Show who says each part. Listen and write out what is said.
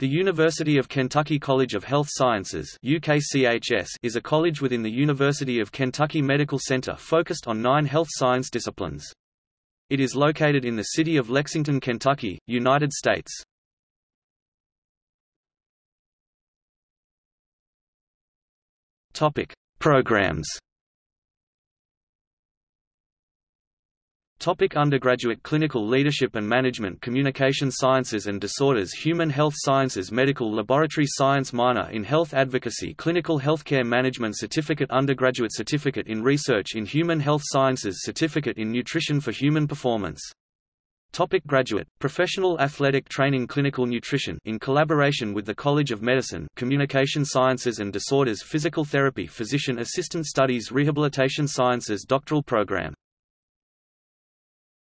Speaker 1: The University of Kentucky College of Health Sciences UKCHS is a college within the University of Kentucky Medical Center focused on nine health science disciplines. It is located in the city of Lexington, Kentucky, United States. Programs Topic undergraduate Clinical Leadership and Management Communication Sciences and Disorders Human Health Sciences Medical Laboratory Science Minor in Health Advocacy Clinical Healthcare Management Certificate Undergraduate Certificate in Research in Human Health Sciences Certificate in Nutrition for Human Performance Topic graduate, Professional Athletic Training Clinical Nutrition in collaboration with the College of Medicine Communication Sciences and Disorders Physical Therapy Physician Assistant Studies Rehabilitation Sciences Doctoral Program